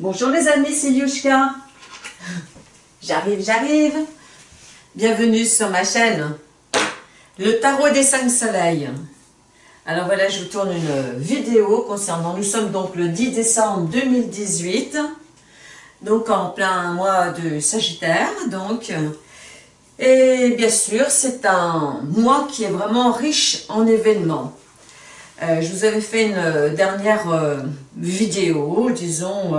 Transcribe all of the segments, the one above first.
Bonjour les amis, c'est Yushka. J'arrive, j'arrive. Bienvenue sur ma chaîne. Le tarot des cinq soleils. Alors voilà, je vous tourne une vidéo concernant, nous sommes donc le 10 décembre 2018, donc en plein mois de Sagittaire, donc. Et bien sûr, c'est un mois qui est vraiment riche en événements. Euh, je vous avais fait une euh, dernière euh, vidéo, disons,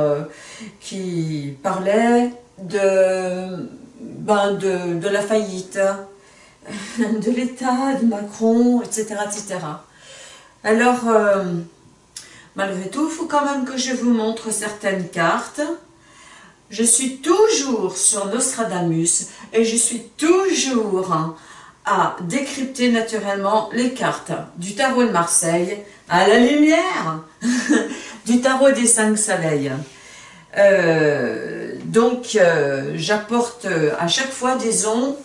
qui parlait de, ben de, de la faillite, de l'État, de Macron, etc. etc. Alors, malgré tout, il faut quand même que je vous montre certaines cartes. Je suis toujours sur Nostradamus et je suis toujours hein, à décrypter naturellement les cartes du tarot de Marseille à la lumière du tarot des cinq soleils. Euh, donc, euh, j'apporte à chaque fois, disons,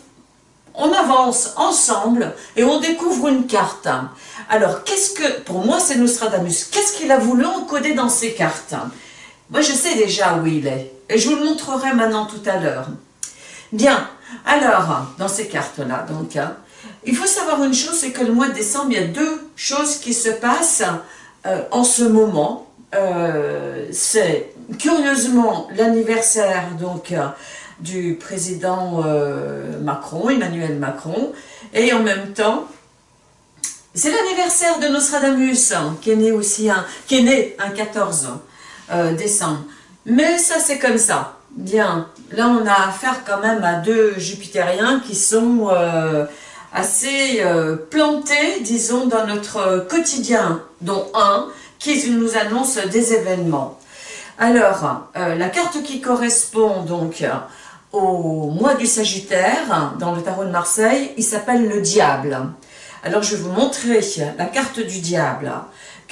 on avance ensemble et on découvre une carte. Alors, qu'est-ce que, pour moi c'est Nostradamus, qu'est-ce qu'il a voulu encoder dans ces cartes? Moi je sais déjà où il est, et je vous le montrerai maintenant tout à l'heure. Bien, alors, dans ces cartes-là, donc, hein, il faut savoir une chose, c'est que le mois de décembre, il y a deux choses qui se passent euh, en ce moment. Euh, c'est curieusement l'anniversaire du président euh, Macron, Emmanuel Macron, et en même temps, c'est l'anniversaire de Nostradamus, hein, qui est né aussi, qui est né un 14 décembre. Mais ça, c'est comme ça. Bien, là on a affaire quand même à deux jupitériens qui sont euh, assez euh, plantés, disons, dans notre quotidien, dont un qui nous annonce des événements. Alors, euh, la carte qui correspond donc au mois du Sagittaire, dans le tarot de Marseille, il s'appelle le Diable. Alors je vais vous montrer la carte du Diable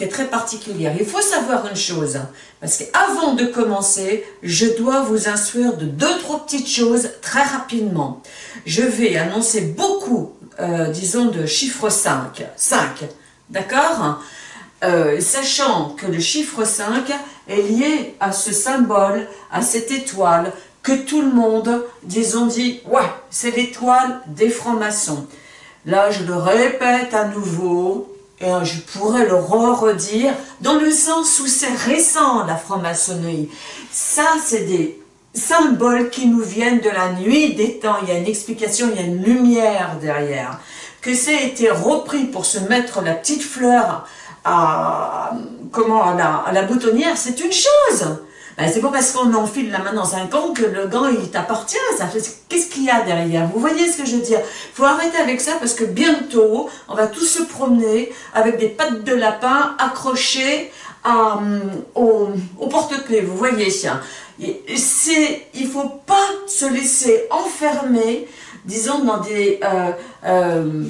est très particulière. Il faut savoir une chose, parce qu'avant de commencer, je dois vous instruire de deux, trois petites choses très rapidement. Je vais annoncer beaucoup, euh, disons, de chiffre 5. 5, d'accord? Euh, Sachant que le chiffre 5 est lié à ce symbole, à cette étoile, que tout le monde, disons, dit, ouais, c'est l'étoile des francs-maçons. Là, je le répète à nouveau, et je pourrais le redire, dans le sens où c'est récent, la franc-maçonnerie. Ça, c'est des symboles qui nous viennent de la nuit des temps. Il y a une explication, il y a une lumière derrière. Que ça a été repris pour se mettre la petite fleur à, comment, à la boutonnière, c'est une chose. Ben, c'est pas parce qu'on enfile la main dans un gant que le gant il t'appartient. Qu'est-ce qu'il y a derrière? Vous voyez ce que je veux dire? Il faut arrêter avec ça parce que bientôt, on va tous se promener avec des pattes de lapin accrochées à, euh, au, porte-clés. Vous voyez ça Il ne faut pas se laisser enfermer, disons, dans des... Euh, euh,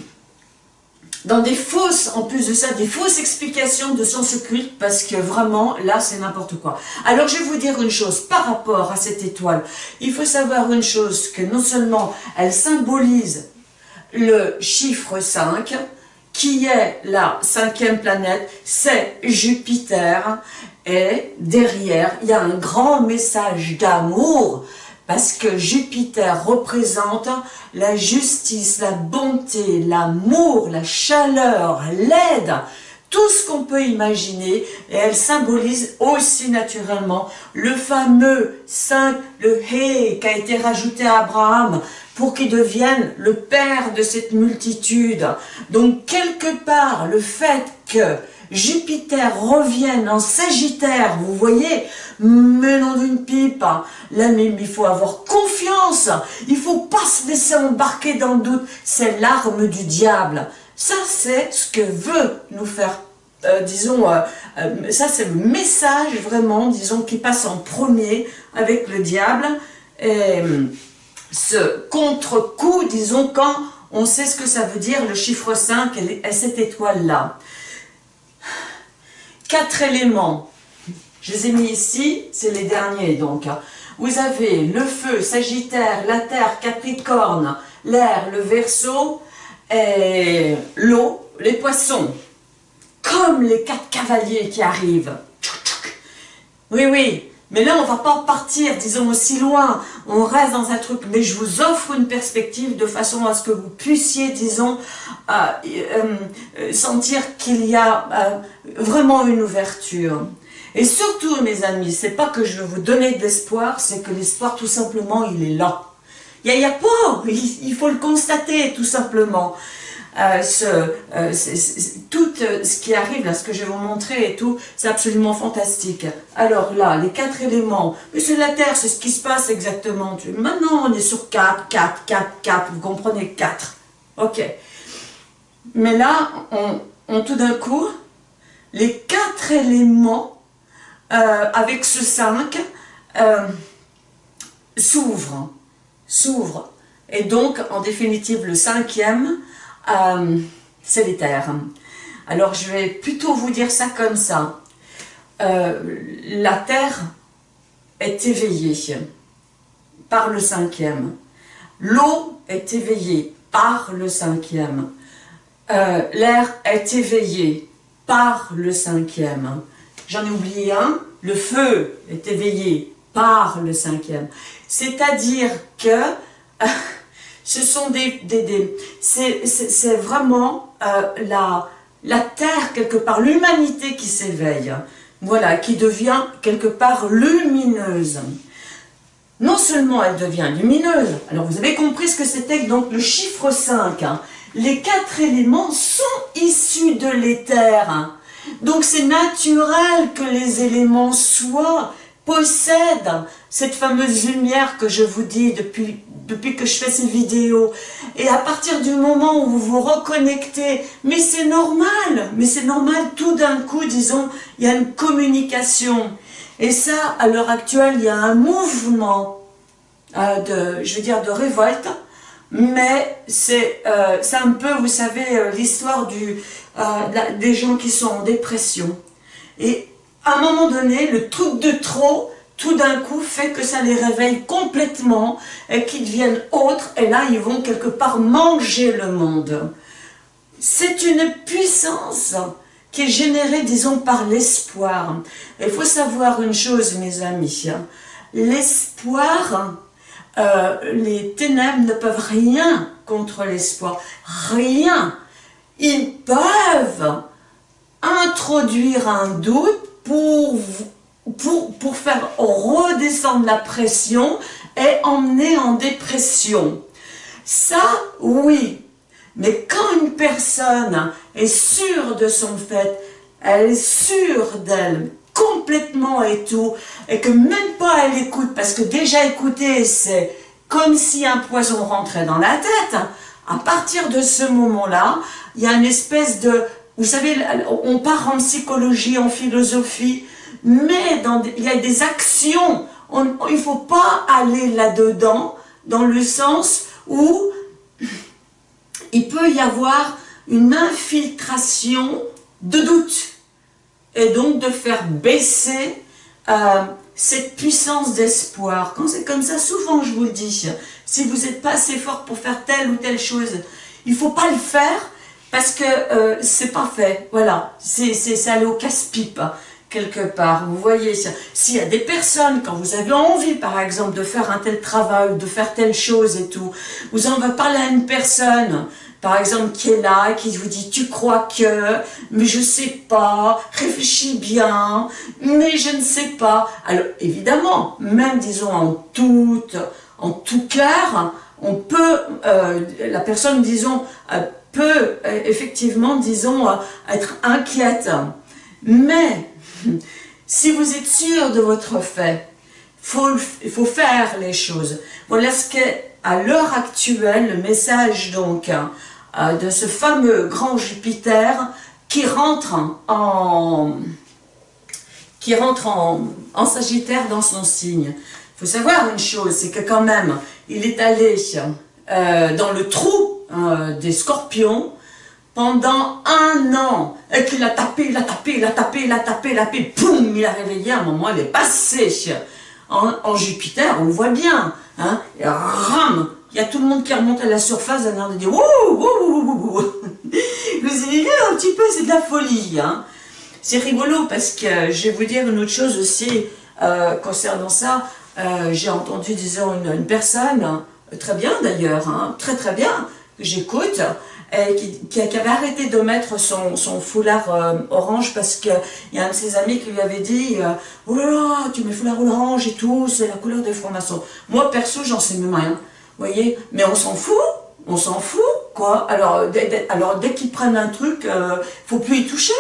dans des fausses, en plus de ça, des fausses explications de sens occulte, parce que vraiment, là, c'est n'importe quoi. Alors, je vais vous dire une chose, par rapport à cette étoile, il faut savoir une chose, que non seulement elle symbolise le chiffre 5, qui est la cinquième planète, c'est Jupiter, et derrière, il y a un grand message d'amour, parce que Jupiter représente la justice, la bonté, l'amour, la chaleur, l'aide, tout ce qu'on peut imaginer, et elle symbolise aussi naturellement le fameux 5, le Hé, qui a été rajouté à Abraham, pour qu'il devienne le père de cette multitude. Donc quelque part, le fait que Jupiter revienne en Sagittaire, vous voyez, menant d'une pipe, là mais il faut avoir confiance, il faut pas se laisser embarquer dans le doute, c'est l'arme du diable. Ça c'est ce que veut nous faire, euh, disons, euh, euh, ça c'est le message vraiment, disons, qui passe en premier avec le diable, et ce contre-coup, disons, quand on sait ce que ça veut dire, le chiffre 5 et cette étoile-là quatre éléments. Je les ai mis ici, c'est les derniers donc. Hein. Vous avez le feu, Sagittaire, la terre, Capricorne, l'air, le Verseau, et l'eau, les poissons. Comme les quatre cavaliers qui arrivent. Oui, oui, Mais là, on va pas partir, disons, aussi loin. On reste dans un truc. Mais je vous offre une perspective de façon à ce que vous puissiez, disons, euh, euh, sentir qu'il y a euh, vraiment une ouverture. Et surtout, mes amis, c'est pas que je veux vous donner de l'espoir, c'est que l'espoir, tout simplement, il est là. Il n'y a, pas, il, faut le constater, tout simplement. Euh, euh, tout euh, ce qui arrive, là, ce que je vais vous montrer et tout, c'est absolument fantastique. Alors là, les quatre éléments, mais c'est la Terre, c'est ce qui se passe exactement. Maintenant, on est sur 4, 4, 4, 4, vous comprenez, 4. Ok. Mais là, on, tout d'un coup, les quatre éléments avec ce 5, euh, s'ouvre, s'ouvre. Et donc, en définitive, le cinquième, euh, l'éther. Alors, je vais plutôt vous dire ça comme ça. la Terre est éveillée par le cinquième. L'eau est éveillée par le cinquième. L'air est éveillé par le cinquième. J'en ai oublié un. Le feu est éveillé par le cinquième. C'est-à-dire que ce sont des... des, c'est vraiment euh, la, Terre, quelque part, l'humanité qui s'éveille. Voilà, qui devient quelque part lumineuse. Non seulement elle devient lumineuse, alors vous avez compris ce que c'était donc le chiffre 5. Hein. Les quatre éléments sont issus de l'éther. Hein. Donc c'est naturel que les éléments soient, possèdent cette fameuse lumière que je vous dis depuis, depuis que je fais ces vidéos. Et à partir du moment où vous vous reconnectez, mais c'est normal, mais c'est normal, tout d'un coup, disons, il y a une communication. Et ça, à l'heure actuelle, il y a un mouvement euh, de, je veux dire, de révolte, mais c'est euh, un peu, vous savez, euh, l'histoire euh, des gens qui sont en dépression. Et à un moment donné, le truc de trop, tout d'un coup, fait que ça les réveille complètement et qu'ils deviennent autres, et là, ils vont quelque part manger le monde. C'est une puissance qui est générée, disons, par l'espoir. Il faut savoir une chose, mes amis, l'espoir, euh, les ténèbres ne peuvent rien contre l'espoir, rien. Ils peuvent introduire un doute pour, pour, pour faire redescendre la pression et emmener en dépression. Ça, oui. Mais quand une personne est sûre de son fait, elle est sûre d'elle, complètement et tout, et que même pas elle écoute, parce que déjà écouter, c'est comme si un poison rentrait dans la tête, à partir de ce moment-là, il y a une espèce de... Vous savez, on part en psychologie, en philosophie, mais dans, il y a des actions. il ne faut pas aller là-dedans, dans le sens où il peut y avoir une infiltration de doute et donc de faire baisser euh, cette puissance d'espoir. Quand c'est comme ça, souvent je vous le dis, si vous n'êtes pas assez fort pour faire telle ou telle chose, il ne faut pas le faire parce que euh, c'est pas fait. Voilà, c'est aller au casse-pipe quelque part. Vous voyez, s'il y a des personnes, quand vous avez envie, par exemple, de faire un tel travail, de faire telle chose et tout, vous en va parler à une personne, par exemple, qui est là, qui vous dit, tu crois que, mais je sais pas, réfléchis bien, mais je ne sais pas. Alors, évidemment, même, disons, en tout, en tout cœur, on peut, euh, la personne, disons, euh, euh, effectivement, disons, être inquiète. Mais, si vous êtes sûr de votre fait, il faut faire les choses. Voilà ce qu'est à l'heure actuelle le message donc euh, de ce fameux grand Jupiter qui rentre en, qui rentre en, Sagittaire dans son signe. Il faut savoir une chose, c'est que quand même, il est allé euh, dans le trou euh, des scorpions pendant un an, et qu'il a tapé, il a tapé, il a tapé, il a tapé, il a tapé, poum, il a réveillé, à un moment, il est passé en, Jupiter, on le voit bien, hein, et ram, il y a tout le monde qui remonte à la surface, a l'air de dire, wouh, wouh, wouh, wouh, vous un petit peu, c'est de la folie, hein. C'est rigolo parce que je vais vous dire une autre chose aussi, concernant ça, j'ai entendu, disons, une, personne, très bien d'ailleurs, hein, très très bien, j'écoute, qui, qui, avait arrêté de mettre son, son foulard euh, orange parce qu'il y a un de ses amis qui lui avait dit euh, Oh là là, tu mets foulard orange et tout, c'est la couleur des francs-maçons. Moi, perso, j'en sais même rien. Vous voyez Mais on s'en fout on s'en fout, quoi. Alors, dès, alors, dès qu'ils prennent un truc, euh, faut plus y toucher.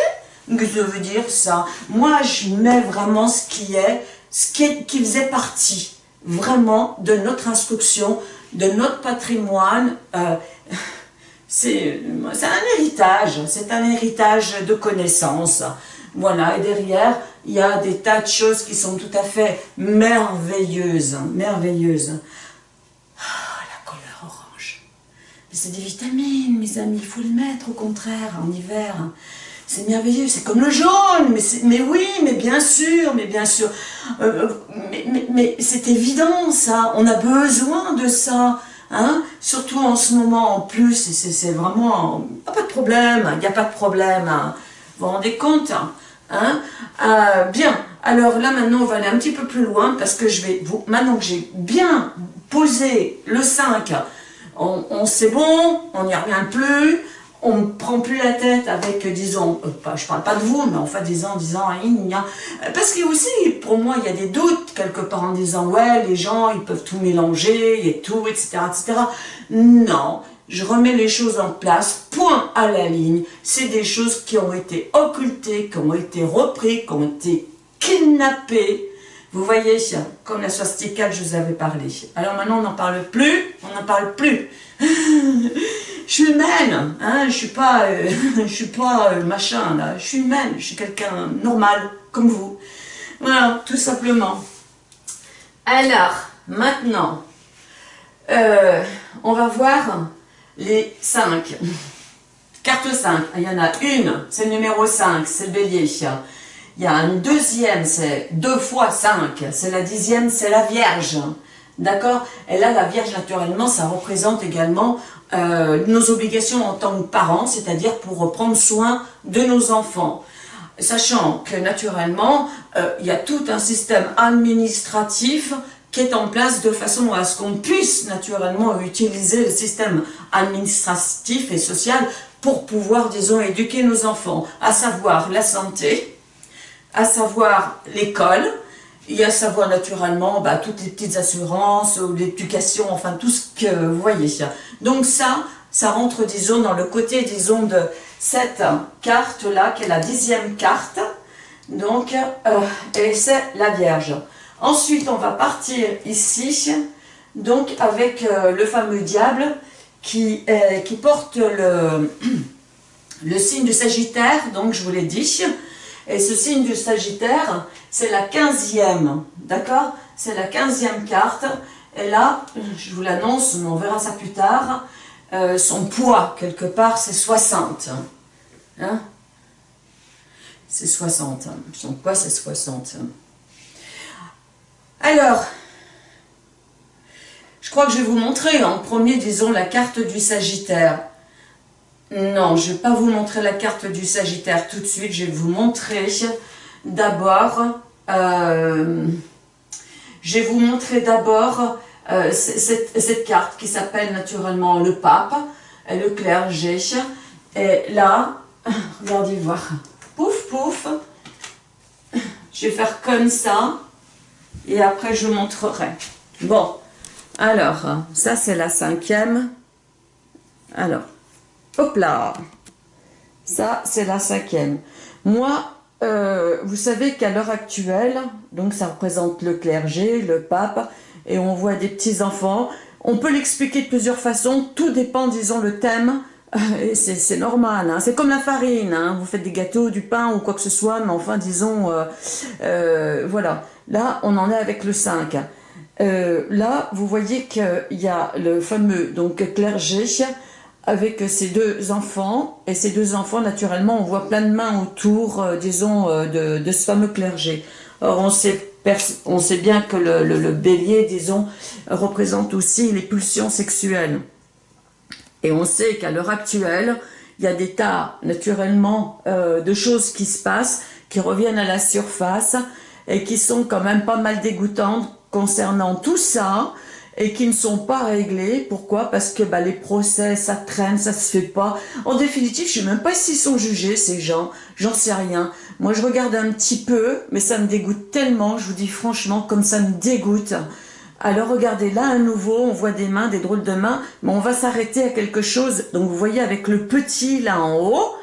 Que ça veut dire, ça? Moi, je mets vraiment ce qui est, ce qui, qui faisait partie, vraiment, de notre instruction, de notre patrimoine. Euh, c'est un héritage, c'est un héritage de connaissances. Voilà, et derrière, il y a des tas de choses qui sont tout à fait merveilleuses, merveilleuses. Ah, la couleur orange. c'est des vitamines, mes amis, il faut le mettre au contraire, en hiver. C'est merveilleux, c'est comme le jaune, mais, mais oui, mais bien sûr, mais bien sûr. Euh, mais, mais, c'est évident, ça, on a besoin de ça. Hein Surtout en ce moment, en plus, c'est vraiment... pas de problème, il n'y a pas de problème. Hein. Vous vous rendez compte hein euh, Bien, alors là maintenant, on va aller un petit peu plus loin parce que je vais... Vous, maintenant que j'ai bien posé le 5, on, on c'est bon, on n'y revient plus, on ne prend plus la tête avec, disons, euh, je parle pas de vous, mais enfin disant, disant, parce que aussi, pour moi, il y a des doutes quelque part en disant, ouais, les gens, ils peuvent tout mélanger et tout, etc., etc. Non, je remets les choses en place, point à la ligne. C'est des choses qui ont été occultées, qui ont été reprises, qui ont été kidnappées. Vous voyez, comme la swastika je vous avais parlé. Alors maintenant, on n'en parle plus, on n'en parle plus. je suis humaine, hein, je suis pas, euh, je suis pas euh, machin là, je suis humaine, je suis quelqu'un normal, comme vous. Voilà, tout simplement. Alors, maintenant, euh, on va voir les 5. Carte 5, il y en a une, c'est le numéro 5, c'est le bélier. Il y a une deuxième, c'est 2 fois 5, c'est la dixième, c'est la Vierge. D'accord? Et là, la Vierge, naturellement, ça représente également euh, nos obligations en tant que parents, c'est-à-dire pour prendre soin de nos enfants. Sachant que, naturellement, euh, il y a tout un système administratif qui est en place de façon à ce qu'on puisse naturellement utiliser le système administratif et social pour pouvoir, disons, éduquer nos enfants, à savoir la santé, à savoir l'école, il y a savoir naturellement bah, toutes les petites assurances, l'éducation, enfin tout ce que vous voyez. Donc ça, ça rentre, disons, dans le côté, disons, de cette carte-là, qui est la dixième carte. Donc, euh, et c'est la Vierge. Ensuite, on va partir ici, donc avec euh, le fameux diable qui, qui porte le, le signe du Sagittaire, donc je vous l'ai dit. Et ce signe du Sagittaire, c'est la quinzième, d'accord? C'est la quinzième carte. Et là, je vous l'annonce, on verra ça plus tard, euh, son poids, quelque part, c'est 60. Hein? C'est 60. Son poids, c'est 60. Alors, je crois que je vais vous montrer en premier, disons, la carte du Sagittaire. Non, je ne vais pas vous montrer la carte du Sagittaire tout de suite. Je vais vous montrer d'abord... Euh, je vais vous montrer d'abord euh, cette, carte qui s'appelle naturellement le pape le clergé. Et là, regardez voir, pouf pouf, je vais faire comme ça et après je montrerai. Bon, alors, ça c'est la cinquième. Alors, Hop là Ça, c'est la cinquième. Moi, euh, vous savez qu'à l'heure actuelle, donc ça représente le clergé, le pape, et on voit des petits-enfants. On peut l'expliquer de plusieurs façons, tout dépend, disons, le thème, et c'est normal, hein. c'est comme la farine, hein. vous faites des gâteaux, du pain ou quoi que ce soit, mais enfin, disons, euh, euh, voilà. Là, on en est avec le 5. là, vous voyez qu'il y a le fameux donc clergé, avec ses deux enfants, et ces deux enfants, naturellement, on voit plein de mains autour, euh, disons, euh, de, ce fameux clergé. Or, on sait, on sait bien que le, bélier, disons, représente aussi les pulsions sexuelles. Et on sait qu'à l'heure actuelle, il y a des tas, naturellement, euh, de choses qui se passent, qui reviennent à la surface, et qui sont quand même pas mal dégoûtantes concernant tout ça et qui ne sont pas réglées. Pourquoi? Parce que bah, les procès, ça traîne, ça se fait pas. En définitive, je sais même pas s'ils sont jugés, ces gens. J'en sais rien. Moi, je regarde un petit peu, mais ça me dégoûte tellement. Je vous dis franchement, comme ça me dégoûte. Alors regardez, là à nouveau, on voit des mains, des drôles de mains, mais on va s'arrêter à quelque chose. Donc vous voyez avec le petit là en haut,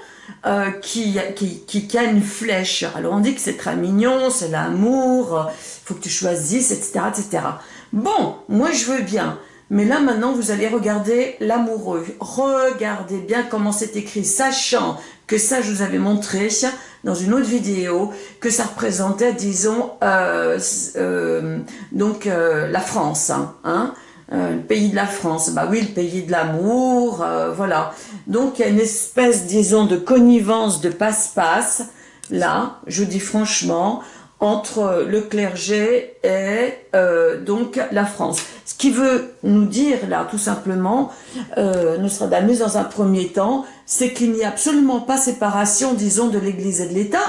euh, qui, qui, qui, a une flèche. Alors on dit que c'est très mignon, c'est l'amour, il faut que tu choisisses, etc., etc. Bon, moi je veux bien. Mais là maintenant vous allez regarder l'amoureux. Regardez bien comment c'est écrit, sachant que ça je vous avais montré dans une autre vidéo, que ça représentait disons euh, euh, donc euh, la France. Hein, le pays de la France, bah oui, le pays de l'amour, voilà. Donc il y a une espèce, disons, de connivence, de passe-passe, là, je vous dis franchement, entre le clergé et euh, donc la France. Ce qui veut nous dire là tout simplement, euh, Nostradamus dans un premier temps, c'est qu'il n'y a absolument pas séparation, disons, de l'Église et de l'État,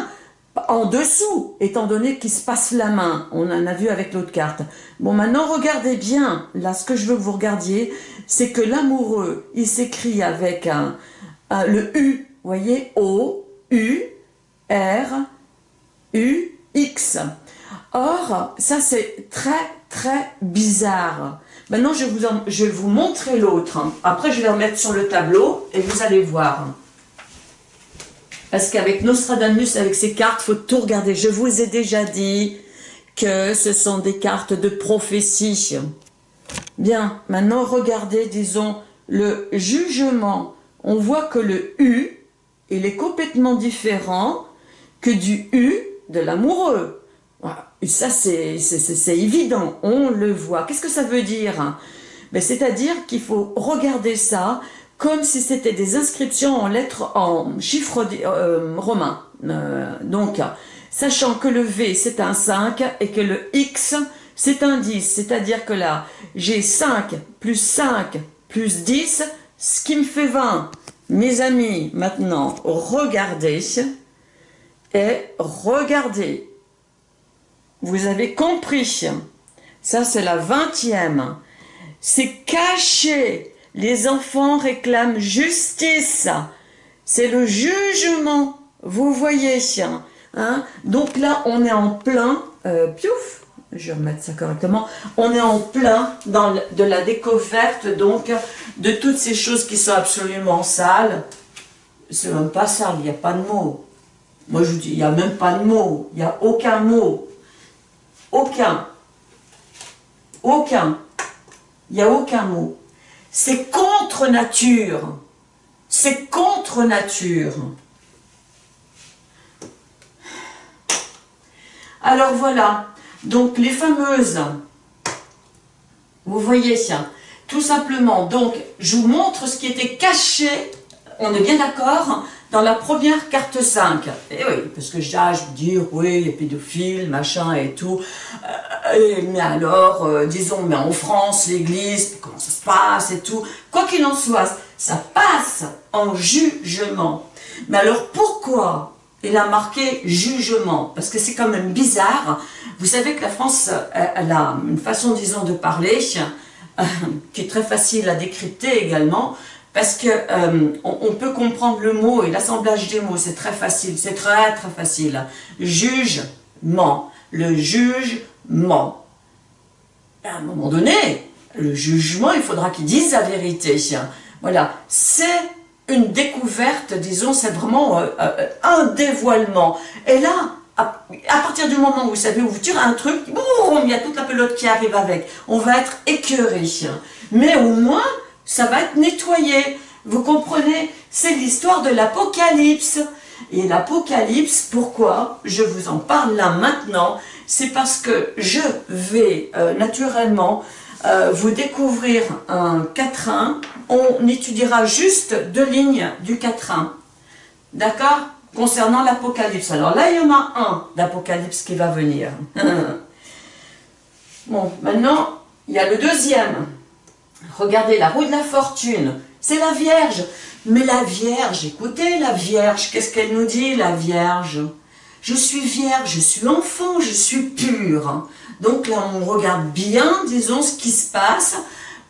en dessous, étant donné qu'il se passe la main. On en a vu avec l'autre carte. Bon, maintenant, regardez bien. Là, ce que je veux que vous regardiez, c'est que l'amoureux, il s'écrit avec un, le U, voyez, O, U, R, U, X. Or, ça c'est très très bizarre. Maintenant, je, vous je vais vous montrer l'autre. Après, je vais le mettre sur le tableau et vous allez voir. Parce qu'avec Nostradamus, avec ces cartes, il faut tout regarder. Je vous ai déjà dit que ce sont des cartes de prophétie. Bien, maintenant regardez, disons, le jugement. On voit que le U, il est complètement différent que du U de l'amoureux. Ça, c'est évident, on le voit. Qu'est-ce que ça veut dire ben, C'est-à-dire qu'il faut regarder ça comme si c'était des inscriptions en lettres, en chiffres euh, romains. Euh, donc, sachant que le V, c'est un 5 et que le X, c'est un 10. C'est-à-dire que là, j'ai 5 plus 5 plus 10, ce qui me fait 20. Mes amis, maintenant, regardez regardez. Vous avez compris. Ça, c'est la vingtième. C'est caché. Les enfants réclament justice. C'est le jugement. Vous voyez. Hein Donc là, on est en plein. Euh, piouf je vais ça correctement, on est en plein dans de la découverte donc de toutes ces choses qui sont absolument sales. C'est même pas sale, il n'y a pas de mots. Moi, je vous dis, il n'y a même pas de mot. Il n'y a aucun mot. Aucun. Aucun. Il n'y a aucun mot. C'est contre nature. C'est contre nature. Alors voilà. Donc les fameuses, vous voyez, tout simplement, donc je vous montre ce qui était caché, on est bien d'accord, dans la première carte 5. Et oui, parce que je dire, oui, les pédophiles, machin et tout. Euh, mais alors, euh, disons, mais en France, l'église, comment ça se passe et tout. Quoi qu'il en soit, ça passe en jugement. Mais alors pourquoi il a marqué jugement? Parce que c'est quand même bizarre. Vous savez que la France, elle a une façon, disons, de parler euh, qui est très facile à décrypter également parce que euh, on, peut comprendre le mot et l'assemblage des mots, c'est très facile, c'est très très facile. Jugement, le jugement. À un moment donné, le jugement, il faudra qu'il dise la vérité. Voilà, c'est une découverte, disons, c'est vraiment euh, euh, un dévoilement. Et là, à, partir du moment où vous savez, où vous tirez un truc, boum, il y a toute la pelote qui arrive avec. On va être écœuré. Mais au moins, ça va être nettoyé. Vous comprenez? C'est l'histoire de l'Apocalypse. Et l'Apocalypse, pourquoi? Je vous en parle là maintenant C'est parce que je vais euh, naturellement euh, vous découvrir un quatrain. On étudiera juste deux lignes du quatrain. D'accord? Concernant l'Apocalypse. Alors là, il y en a un d'Apocalypse qui va venir. bon, maintenant, il y a le deuxième. Regardez la roue de la fortune, c'est la Vierge. Mais la Vierge, écoutez la Vierge, qu'est-ce qu'elle nous dit la Vierge? Je suis vierge, je suis enfant, je suis pure. Donc là, on regarde bien, disons, ce qui se passe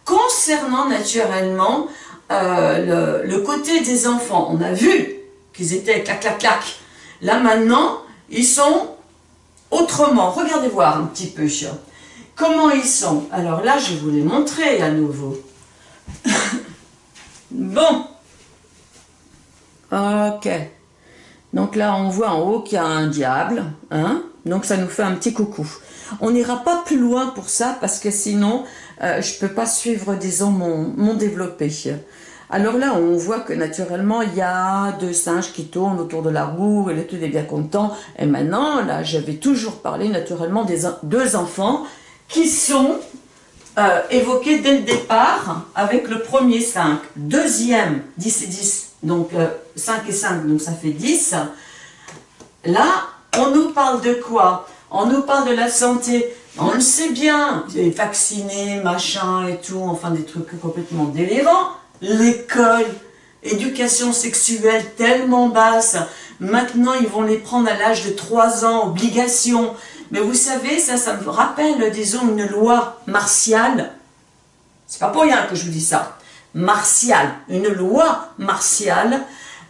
concernant naturellement euh, le, côté des enfants. On a vu qu'ils étaient clac, clac, clac. Là, maintenant, ils sont autrement. Regardez voir un petit peu. Comment ils sont? Alors là, je vais vous les montrer à nouveau. bon. Ok. Donc là, on voit en haut qu'il y a un diable. Hein? Donc ça nous fait un petit coucou. On n'ira pas plus loin pour ça parce que sinon, euh, je ne peux pas suivre, disons, mon, mon développé. Alors là, on voit que naturellement, il y a deux singes qui tournent autour de la roue, et le tout est bien content. Et maintenant, là, j'avais toujours parlé naturellement des deux enfants qui sont euh, évoqués dès le départ avec le premier 5. Deuxième, 10 et 10, donc 5 euh, et 5, donc ça fait 10. Là, on nous parle de quoi? On nous parle de la santé. On le sait bien, vaccinés, machin et tout, enfin des trucs complètement délirants. L'école, éducation sexuelle tellement basse, maintenant ils vont les prendre à l'âge de 3 ans, obligation. Mais vous savez, ça, ça me rappelle, disons, une loi martiale. C'est pas pour rien que je vous dis ça. Martiale, une loi martiale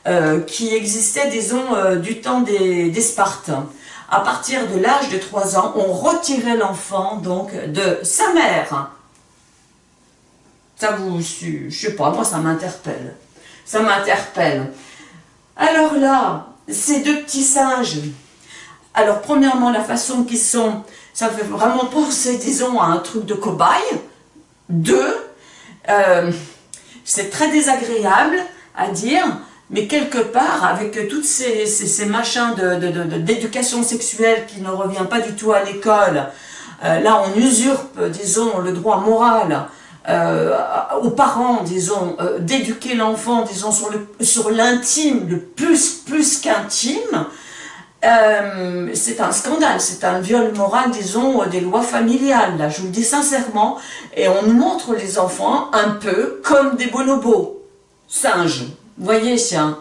euh, qui existait, disons, euh, du temps des, Spartans. À partir de l'âge de 3 ans, on retirait l'enfant, donc, de sa mère. Ça vous, je sais pas, moi ça m'interpelle. Ça m'interpelle. Alors là, ces deux petits singes, alors, premièrement, la façon qu'ils sont, ça fait vraiment penser, disons, à un truc de cobaye. Deux, euh, c'est très désagréable à dire, mais quelque part, avec tous ces, ces, machins d'éducation sexuelle qui ne revient pas du tout à l'école, euh, là, on usurpe, disons, le droit moral euh, aux parents, disons, d'éduquer l'enfant, disons, sur l'intime, sur le plus, plus qu'intime, euh, c'est un scandale, c'est un viol moral, disons, des lois familiales, là, je vous le dis sincèrement, et on montre les enfants un peu comme des bonobos, singes, voyez, tiens.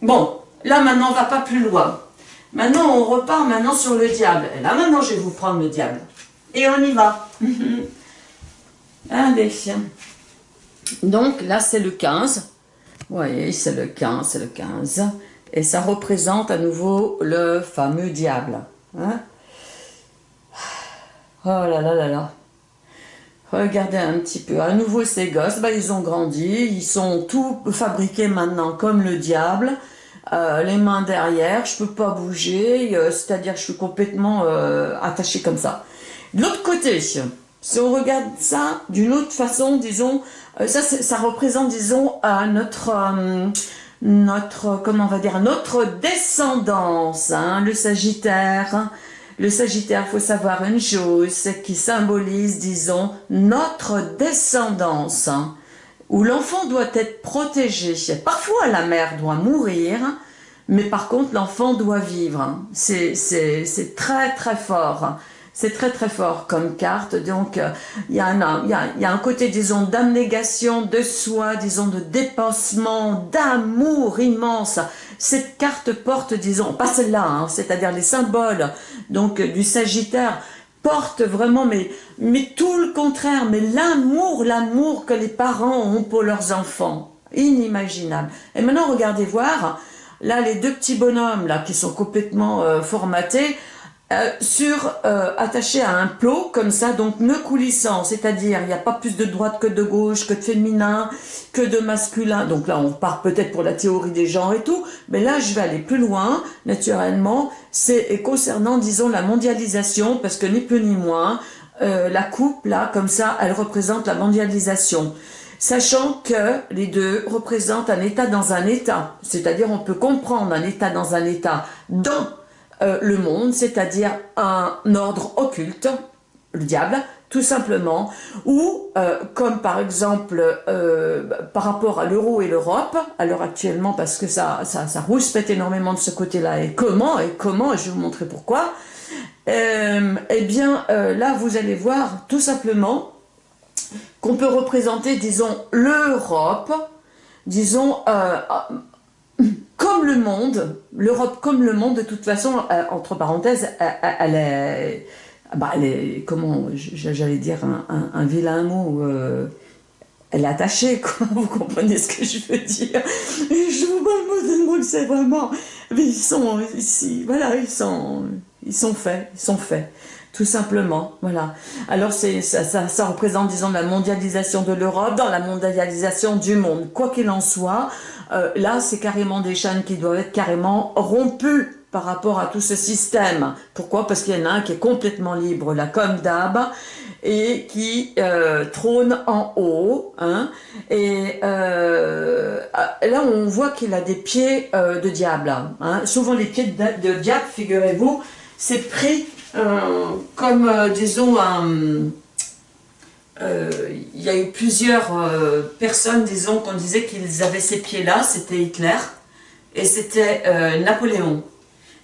Bon, là maintenant on va pas plus loin. Maintenant on repart maintenant sur le diable. Et là maintenant je vais vous prendre le diable. Et on y va. Allez. Donc là c'est le 15. Vous voyez, c'est le 15, c'est le 15. Et ça représente à nouveau le fameux diable. Hein. oh là là là là. Regardez un petit peu. À nouveau, ces gosses, bah, ils ont grandi. Ils sont tout fabriqués maintenant comme le diable. Euh, les mains derrière, je peux pas bouger. Euh, c'est-à-dire, je suis complètement euh, attaché comme ça. De l'autre côté, si on regarde ça d'une autre façon, disons, ça, ça représente, disons, notre notre, comment va dire, notre descendance, hein, le Sagittaire. Le Sagittaire, faut savoir une chose, qui symbolise, disons, notre descendance, hein, où l'enfant doit être protégé. Parfois, la mère doit mourir, mais par contre, l'enfant doit vivre. C'est très, très fort. C'est très très fort comme carte, donc euh, il y, a un, côté, disons, d'abnégation de soi, disons, de dépassement, d'amour immense. Cette carte porte, disons, pas celle-là, hein, c'est-à-dire les symboles donc du Sagittaire, porte vraiment, mais, mais tout le contraire, mais l'amour, l'amour que les parents ont pour leurs enfants. Inimaginable. Et maintenant, regardez voir, là, les deux petits bonhommes, là, qui sont complètement euh, formatés, euh, sur euh, attaché à un plot comme ça, donc ne coulissant, c'est-à-dire il n'y a pas plus de droite que de gauche, que de féminin, que de masculin. Donc là, on part peut-être pour la théorie des genres et tout, mais là, je vais aller plus loin, naturellement. C'est concernant, disons, la mondialisation, parce que ni plus ni moins, euh, la coupe, là, comme ça, elle représente la mondialisation sachant que les deux représentent un état dans un état. C'est-à-dire, on peut comprendre un état dans un état dans euh, le monde, c'est-à-dire un ordre occulte, le diable, tout simplement, ou euh, comme par exemple euh, par rapport à l'euro et l'Europe, à l'heure actuellement, parce que ça, ça, ça énormément de ce côté-là, et comment, et comment, et je vais vous montrer pourquoi, eh bien là vous allez voir tout simplement qu'on peut représenter, disons, l'Europe, disons, comme le monde, l'Europe comme le monde, de toute façon, euh, entre parenthèses, elle, est, bah, elle est, comment, j'allais dire un, vilain mot, euh, elle est attachée, quoi, vous comprenez ce que je veux dire Je vous parle le mot que c'est vraiment, mais ils sont ici, voilà, ils sont, ils sont faits, ils sont faits tout simplement. Voilà. Alors c'est ça, représente, disons, la mondialisation de l'Europe dans la mondialisation du monde. Quoi qu'il en soit, euh, là, c'est carrément des chaînes qui doivent être carrément rompues par rapport à tout ce système. Pourquoi? Parce qu'il y en a un qui est complètement libre, là, comme d'hab, et qui euh, trône en haut. Hein, et euh, là, on voit qu'il a des pieds de diable. Hein. Souvent, les pieds de, de diable, figurez-vous, c'est pris comme, disons, euh, il y a eu plusieurs personnes, disons, qu'on disait qu'ils avaient ces pieds-là, c'était Hitler et c'était Napoléon.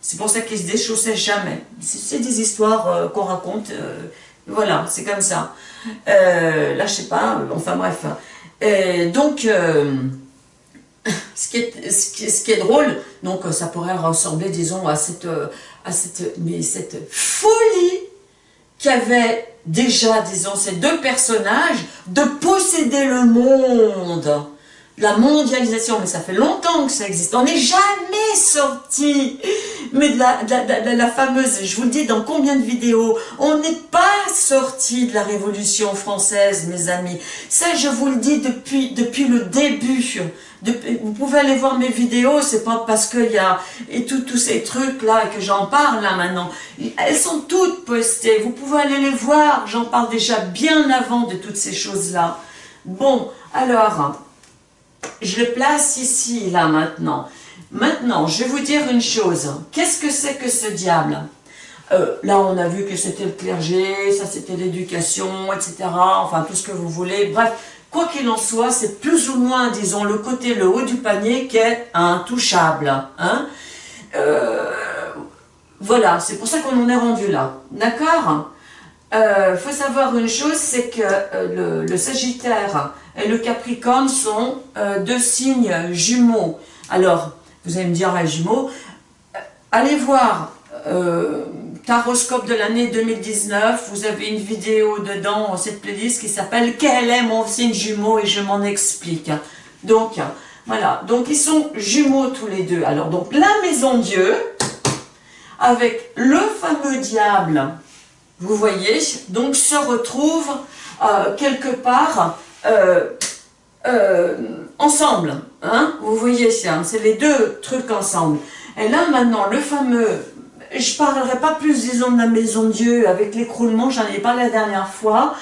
C'est pour ça qu'ils se déchaussaient jamais. C'est des histoires qu'on raconte, voilà, c'est comme ça. là, je sais pas, enfin bref. donc, ce qui, est, ce, qui est, drôle, donc ça pourrait ressembler, disons, à cette, à cette, mais cette folie qu'avaient déjà, disons, ces deux personnages de posséder le monde. La mondialisation, mais ça fait longtemps que ça existe. On n'est jamais sorti, mais de la, de, la, fameuse, je vous le dis dans combien de vidéos, on n'est pas sorti de la Révolution française, mes amis. Ça, je vous le dis depuis, depuis le début vous pouvez aller voir mes vidéos, c'est pas parce qu'il y a et tous ces trucs là que j'en parle là maintenant. Elles sont toutes postées, vous pouvez aller les voir, j'en parle déjà bien avant de toutes ces choses là. Bon, alors, je le place ici là maintenant. Maintenant, je vais vous dire une chose. Qu'est-ce que c'est que ce diable? Euh, Là, on a vu que c'était le clergé, ça c'était l'éducation, etc. Enfin, tout ce que vous voulez. Bref, Quoi qu'il en soit, c'est plus ou moins, disons, le côté, le haut du panier qui est intouchable. Hein euh, voilà, c'est pour ça qu'on en est rendu là. D'accord? Il euh, faut savoir une chose, c'est que le, Sagittaire et le Capricorne sont deux signes jumeaux. Alors, vous allez me dire, jumeaux, allez voir Taroscope de l'année 2019, vous avez une vidéo dedans, cette playlist qui s'appelle « Quel est mon signe jumeau ?» et je m'en explique. Donc, voilà, donc ils sont jumeaux tous les deux. Alors, donc la maison Dieu, avec le fameux diable, vous voyez, donc se retrouve euh, quelque part euh, euh, ensemble. Hein vous voyez, c'est les deux trucs ensemble. Et là, maintenant, le fameux je parlerai pas plus, disons, de la maison Dieu avec l'écroulement, j'en ai parlé la dernière fois,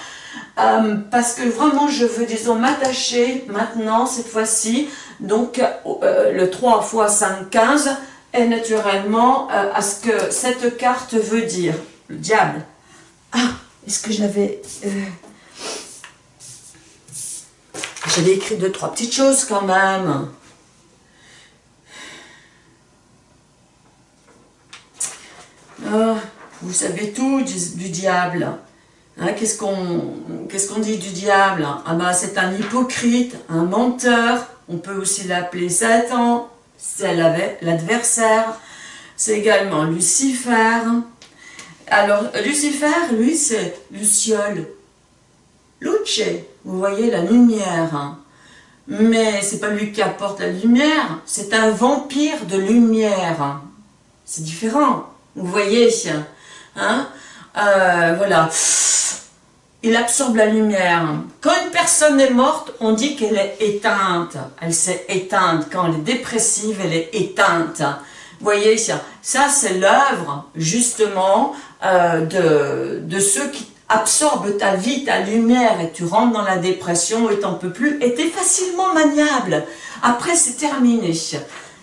euh, parce que vraiment, je veux, disons, m'attacher maintenant, cette fois-ci, donc le 3 x 5, 15, et naturellement à ce que cette carte veut dire. Le diable. Ah, est-ce que je l'avais... J'avais écrit deux, trois petites choses quand même. Ah, vous savez tout du, diable. Hein, Qu'est-ce qu'on dit du diable? Ah ben, c'est un hypocrite, un menteur. On peut aussi l'appeler Satan. C'est l'adversaire. C'est également Lucifer. Alors, Lucifer, lui, c'est Luciole. Luce, vous voyez la lumière. Hein. Mais c'est pas lui qui apporte la lumière, c'est un vampire de lumière. C'est différent. Vous voyez, hein euh, voilà. Il absorbe la lumière. Quand une personne est morte, on dit qu'elle est éteinte. Elle s'est éteinte. Quand elle est dépressive, elle est éteinte. Vous voyez, ça, c'est l'œuvre, justement, euh, de ceux qui absorbent ta vie, ta lumière, et tu rentres dans la dépression et t'en peux plus, et t'es facilement maniable. Après, c'est terminé.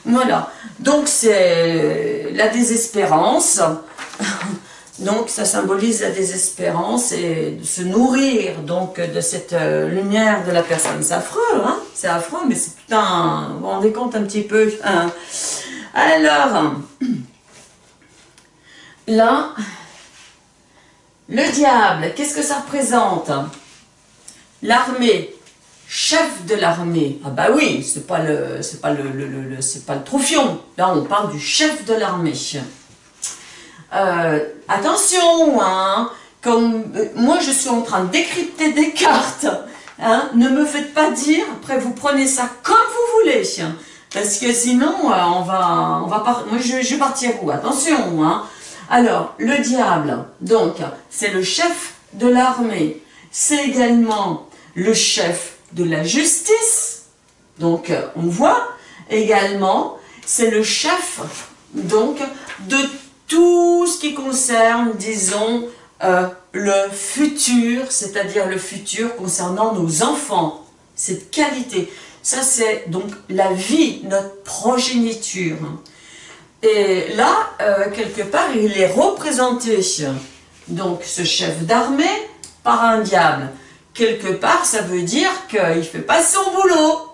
Voilà, donc c'est la désespérance. Donc ça symbolise la désespérance et de se nourrir donc de cette euh, lumière de la personne. C'est affreux, hein C'est affreux, mais c'est putain, vous vous rendez compte un petit peu hein Alors, là, le diable, qu'est-ce que ça représente? L'armée, chef de l'armée. Ah bah oui, c'est pas le, c'est pas le, le. Là, on parle du chef de l'armée. Euh, attention, hein, euh, moi je suis en train de décrypter des cartes, hein, ne me faites pas dire, après vous prenez ça comme vous voulez, parce que sinon euh, on va, on moi je, je vais partir où, attention, hein. Alors, le diable, donc, c'est le chef de l'armée, c'est également le chef de la justice, donc on voit également, c'est le chef donc de tout ce qui concerne, disons, euh, le futur, c'est-à-dire le futur concernant nos enfants, cette qualité. Ça, c'est donc la vie, notre progéniture. Et là, euh, quelque part, il est représenté, donc ce chef d'armée, par un diable. Quelque part, ça veut dire qu'il ne fait pas son boulot.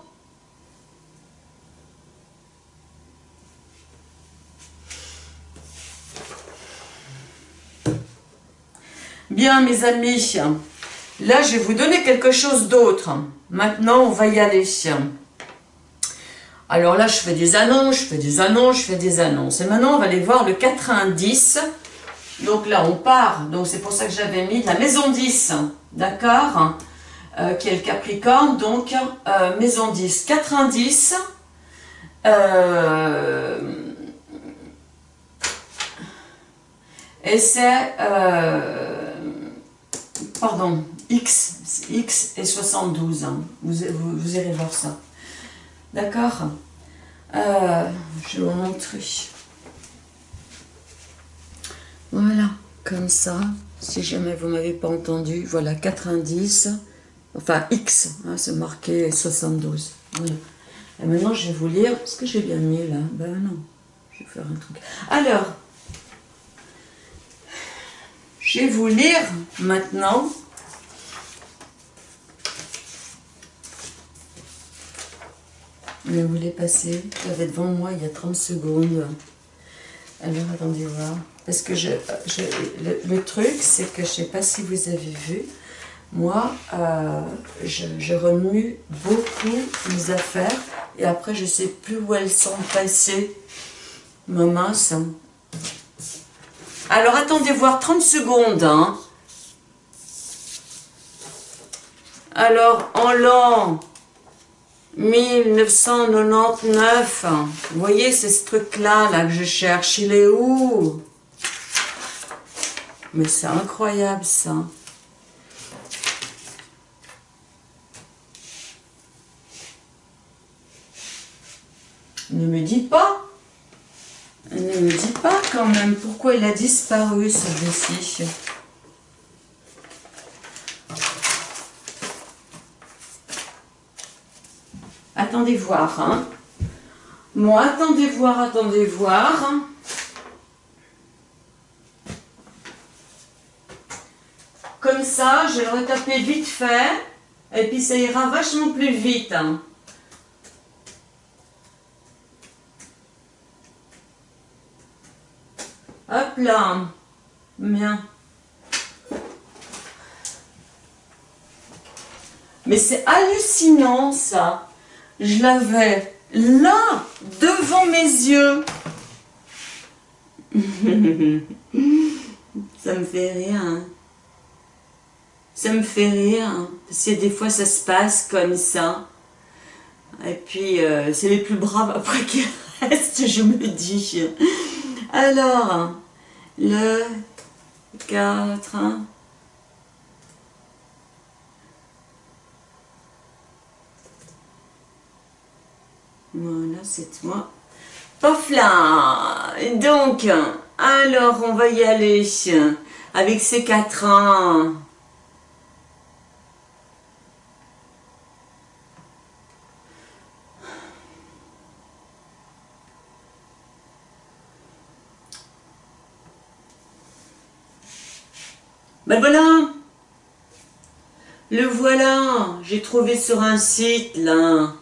Bien, mes amis, là, je vais vous donner quelque chose d'autre. Maintenant, on va y aller. Alors là, je fais des annonces, je fais des annonces, je fais des annonces. Et maintenant, on va aller voir le 90. Donc là, on part. Donc c'est pour ça que j'avais mis la maison 10. D'accord euh, Qui est le Capricorne. Donc, euh, maison 10. 90. Euh, et c'est pardon, X, X et 72. Hein. Vous, vous, irez voir ça. D'accord euh, Je vais vous montrer. Voilà, comme ça. Si jamais vous m'avez pas entendu, voilà, 90. Enfin, X, hein, c'est marqué 72. Et maintenant, je vais vous lire. Est-ce que j'ai bien mis là Ben non. Je vais faire un truc. Alors, je vais vous lire maintenant Vous les passer. J'avais devant moi il y a 30 secondes. Alors, attendez voir. Parce que je, le, truc, c'est que je ne sais pas si vous avez vu, moi, euh, je, remue beaucoup mes affaires et après, je ne sais plus où elles sont passées. Ma mince. Alors, attendez voir 30 secondes. Hein. Alors, en l'an 1999, vous voyez, c'est ce truc-là là, que je cherche, il est où? Mais c'est incroyable ça. Ne me dis pas ne me dis pas quand même pourquoi il a disparu celui-ci. Attendez voir. Hein. Bon, attendez voir, attendez voir. Comme ça, je vais le retaper vite fait. Et puis ça ira vachement plus vite. Hein. Hop là. Bien. Mais c'est hallucinant ça. Je l'avais là, devant mes yeux. ça me fait rire. Ça me fait rire. Parce que des fois, ça se passe comme ça. Et puis, euh, c'est les plus braves après qui restent, je me dis. Alors, le 4... Voilà, c'est moi. Pof là Donc, alors on va y aller avec ces quatre ans. Ben voilà Le voilà J'ai trouvé sur un site, là.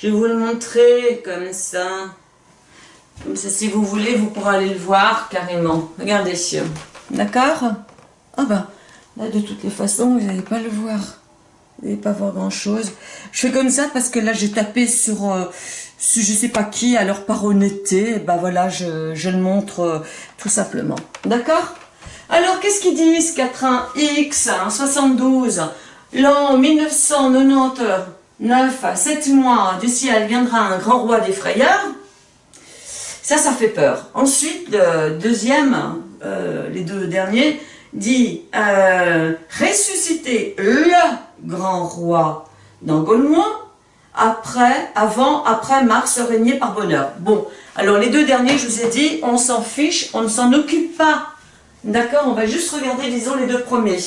Je vais vous le montrer comme ça. Comme ça, si vous voulez, vous pourrez aller le voir carrément. Regardez. D'accord? Ah bah, là, de toutes les façons, vous n'allez pas le voir. Vous pas voir grand chose. Je fais comme ça parce que là j'ai tapé sur, euh, je sais pas qui, alors par honnêteté, et ben voilà, je, le montre euh, tout simplement. D'accord? Alors qu'est-ce qu'ils disent 4-1-X, 72, l'an 1999, 7 mois, du ciel viendra un grand roi des frayeurs. Ça, ça fait peur. Ensuite, le deuxième, euh, les deux derniers, dit euh, ressusciter le grand roi d'Angolmois, après, avant, après Mars régner par bonheur. Bon, alors les deux derniers, je vous ai dit, on s'en fiche, on ne s'en occupe pas. D'accord On va juste regarder, disons, les deux premiers.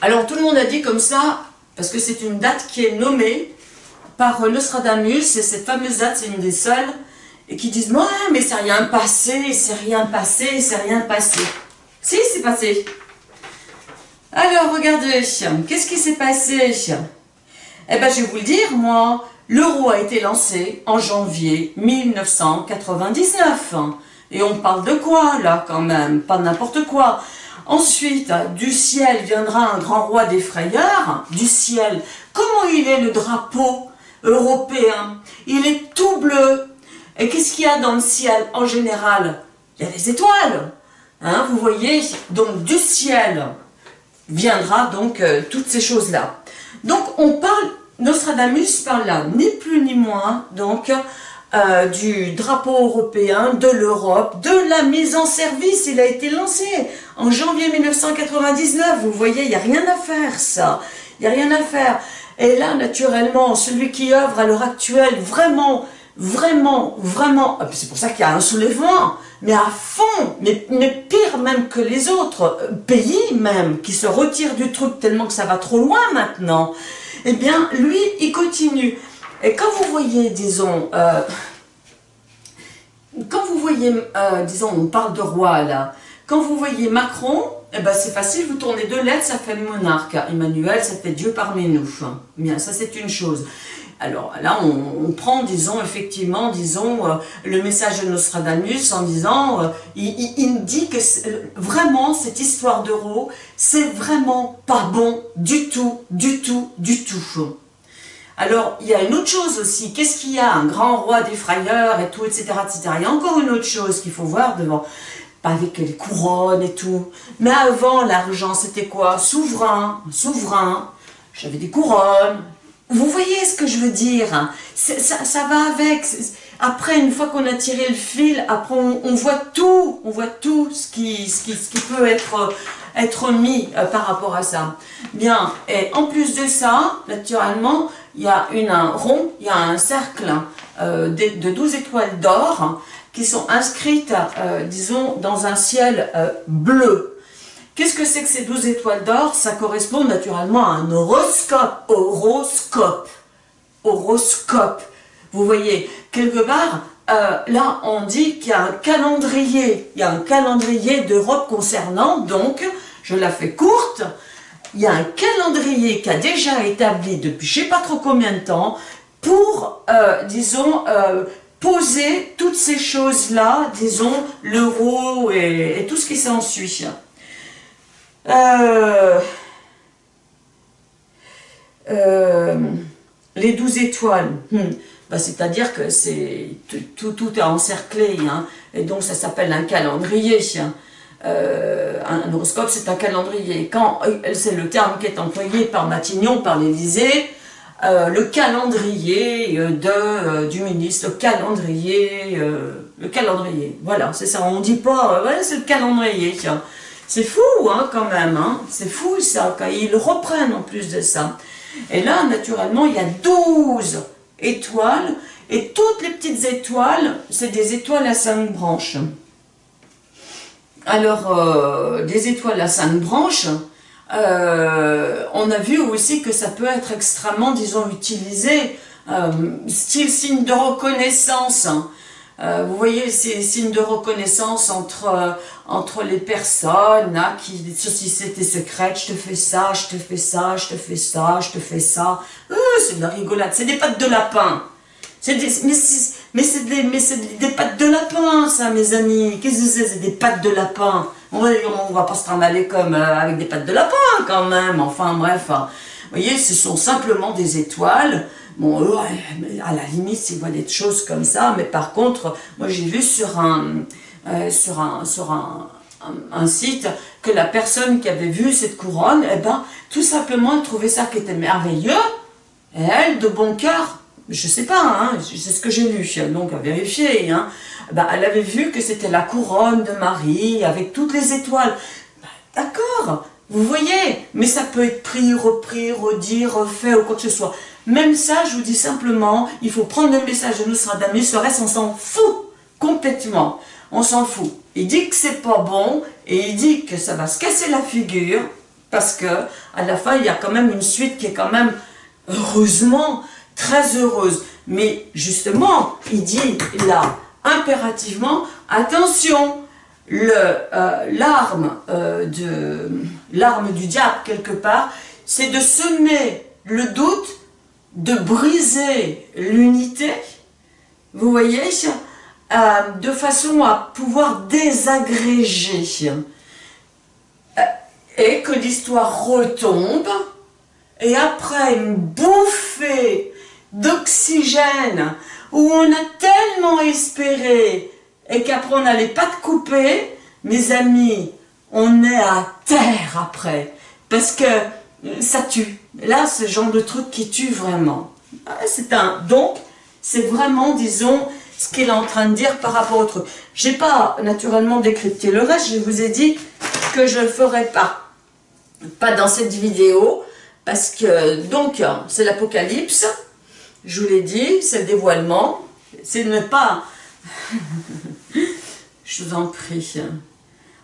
Alors tout le monde a dit comme ça, parce que c'est une date qui est nommée par Nostradamus, et cette fameuse date, c'est une des seules, et qui disent « Ouais, mais c'est rien passé, c'est rien passé, c'est rien passé. » Si, c'est passé. Alors, regardez, qu'est-ce qui s'est passé? Eh bien, je vais vous le dire, moi. L'euro a été lancé en janvier 1999. Et on parle de quoi, là, quand même? Pas n'importe quoi. Ensuite, du ciel viendra un grand roi des frayeurs. Du ciel. Comment il est le drapeau européen? Il est tout bleu. Et qu'est-ce qu'il y a dans le ciel en général? Il y a des étoiles. Hein, vous voyez? Donc du ciel viendra donc euh, toutes ces choses-là. Donc on parle, Nostradamus parle là, ni plus ni moins, donc euh, du drapeau européen, de l'Europe, de la mise en service. Il a été lancé en janvier 1999. Vous voyez, il n'y a rien à faire, ça. Il n'y a rien à faire. Et là, naturellement, celui qui œuvre à l'heure actuelle, vraiment, vraiment, vraiment, ah, c'est pour ça qu'il y a un soulèvement, mais à fond, mais, mais, pire même que les autres euh, pays même, qui se retirent du truc tellement que ça va trop loin maintenant, eh bien, lui, il continue. Et quand vous voyez, disons, euh, quand vous voyez, euh, disons, on parle de roi là, quand vous voyez Macron, eh ben c'est facile, vous tournez deux lettres, ça fait monarque. Emmanuel, ça fait Dieu parmi nous. Bien, ça c'est une chose. Alors là, on, prend, disons, effectivement, disons, euh, le message de Nostradamus en disant, il, dit que vraiment, cette histoire d'euro, c'est vraiment pas bon du tout, du tout, du tout. Alors, il y a une autre chose aussi. Qu'est-ce qu'il y a? Un grand roi des frayeurs et tout, etc., etc. Il y a encore une autre chose qu'il faut voir devant. Pas avec les couronnes et tout. Mais avant, l'argent, c'était quoi? Souverain, souverain. J'avais des couronnes. Vous voyez ce que je veux dire ça, ça, va avec. Après, une fois qu'on a tiré le fil, après, on, voit tout. On voit tout ce qui, peut être, être mis euh, par rapport à ça. Bien, et en plus de ça, naturellement, il y a un rond, il y a un cercle euh, de, de 12 étoiles d'or qui sont inscrites, euh, disons, dans un ciel euh, bleu. Qu'est-ce que c'est que ces 12 étoiles d'or? Ça correspond naturellement à un horoscope. Horoscope. Horoscope. Vous voyez, quelque part, là, on dit qu'il y a un calendrier. Il y a un calendrier d'Europe concernant, donc, je la fais courte, il y a un calendrier qui a déjà établi depuis je ne sais pas trop combien de temps pour, euh, disons, euh, poser toutes ces choses-là, disons, l'euro et, tout ce qui s'ensuit. Euh, les douze étoiles, hmm. Bah, c'est-à-dire que tout, est encerclé, hein. et donc ça s'appelle un calendrier. Euh, un horoscope, c'est un calendrier. Quand euh, c'est le terme qui est employé par Matignon, par l'Élysée, euh, le calendrier de, du ministre, le calendrier, le calendrier, voilà, c'est ça, on dit pas, c'est le calendrier, C'est fou, hein, quand même, hein, c'est fou, ça, quand ils reprennent en plus de ça. Et là, naturellement, il y a 12 étoiles, et toutes les petites étoiles, c'est des étoiles à cinq branches. Alors, euh, des étoiles à cinq branches, euh, on a vu aussi que ça peut être extrêmement, disons, utilisé, euh, style signe de reconnaissance. Hein. vous voyez ces signes de reconnaissance entre, entre les personnes, hein, qui, ceci c'était secret, je te fais ça, je te fais ça, je te fais ça, je te fais ça. c'est de la rigolade, c'est des pattes de lapin. Mais c'est des, c'est des pattes de lapin, ça, mes amis. Qu'est-ce que c'est C'est des pattes de lapin? On va, on va pas se trimballer comme euh, avec des pattes de lapin, quand même. Enfin, bref. Hein. Vous voyez, ce sont simplement des étoiles. Bon, eux, à la limite, s'ils voient des choses comme ça. Mais par contre, moi, j'ai vu sur un, euh, sur un, sur un, site que la personne qui avait vu cette couronne, eh ben, tout simplement, elle trouvait ça qui était merveilleux. Et elle, de bon cœur, je sais pas, hein, c'est ce que j'ai lu, donc à vérifier, hein, ben, elle avait vu que c'était la couronne de Marie avec toutes les étoiles. D'accord, vous voyez, mais ça peut être pris, repris, redit, refait ou quoi que ce soit. Même ça, je vous dis simplement, il faut prendre le message de Nostradamus, le reste, on s'en fout complètement. On s'en fout. Il dit que c'est pas bon et il dit que ça va se casser la figure parce que à la fin, il y a quand même une suite qui est quand même, heureusement, très heureuse. Mais justement, il dit là, impérativement, attention, l'arme euh, de l'arme du diable quelque part, c'est de semer le doute, de briser l'unité, vous voyez, euh, de façon à pouvoir désagréger, et que l'histoire retombe, et après une bouffée d'oxygène, où on a tellement espéré et qu'après on n'allait pas te couper, mes amis, on est à terre après. Parce que ça tue. Là, ce genre de truc qui tue vraiment. Ah, c'est un. Donc, c'est vraiment, disons, ce qu'il est en train de dire par rapport au truc. J'ai pas naturellement décrypté le reste, je vous ai dit que je le ferai pas. Pas dans cette vidéo, parce que, donc, c'est l'apocalypse, je vous l'ai dit, c'est le dévoilement, c'est ne pas je vous en prie.